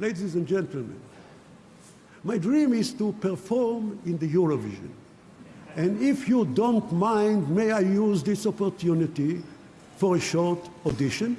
Ladies and gentlemen, my dream is to perform in the Eurovision. And if you don't mind, may I use this opportunity for a short audition?